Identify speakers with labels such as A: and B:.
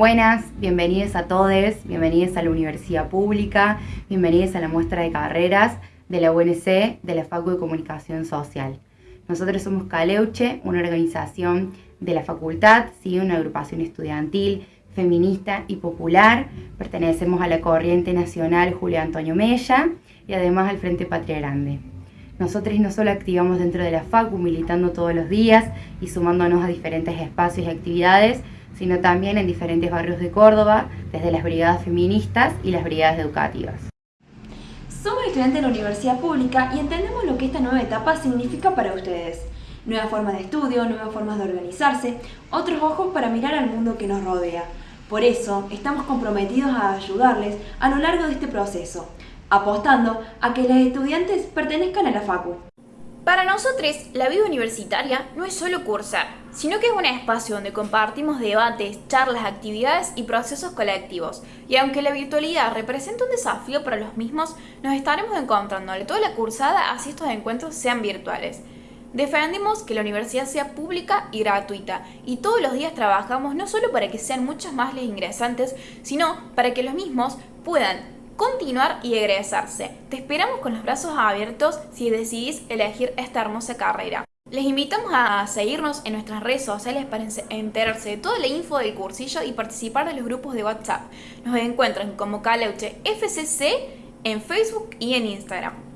A: Buenas, bienvenidos a todos, bienvenidos a la Universidad Pública, bienvenidos a la muestra de carreras de la UNC de la Facu de Comunicación Social. Nosotros somos Caleuche, una organización de la facultad, ¿sí? una agrupación estudiantil, feminista y popular. Pertenecemos a la corriente nacional Julio Antonio Mella y además al Frente Patria Grande. Nosotros no solo activamos dentro de la FACU, militando todos los días y sumándonos a diferentes espacios y actividades, sino también en diferentes barrios de Córdoba, desde las brigadas feministas y las brigadas educativas.
B: Somos estudiantes de la universidad pública y entendemos lo que esta nueva etapa significa para ustedes. Nueva forma de estudio, nuevas formas de organizarse, otros ojos para mirar al mundo que nos rodea. Por eso, estamos comprometidos a ayudarles a lo largo de este proceso, apostando a que los estudiantes pertenezcan a la FACU.
C: Para nosotros, la vida universitaria no es solo cursar, sino que es un espacio donde compartimos debates, charlas, actividades y procesos colectivos. Y aunque la virtualidad representa un desafío para los mismos, nos estaremos encontrando toda la cursada así estos encuentros sean virtuales. Defendemos que la universidad sea pública y gratuita y todos los días trabajamos no solo para que sean muchos más los ingresantes, sino para que los mismos puedan continuar y egresarse. Te esperamos con los brazos abiertos si decidís elegir esta hermosa carrera. Les invitamos a seguirnos en nuestras redes sociales para enterarse de toda la info del cursillo y participar de los grupos de WhatsApp. Nos encuentran como Caleuche FCC en Facebook y en Instagram.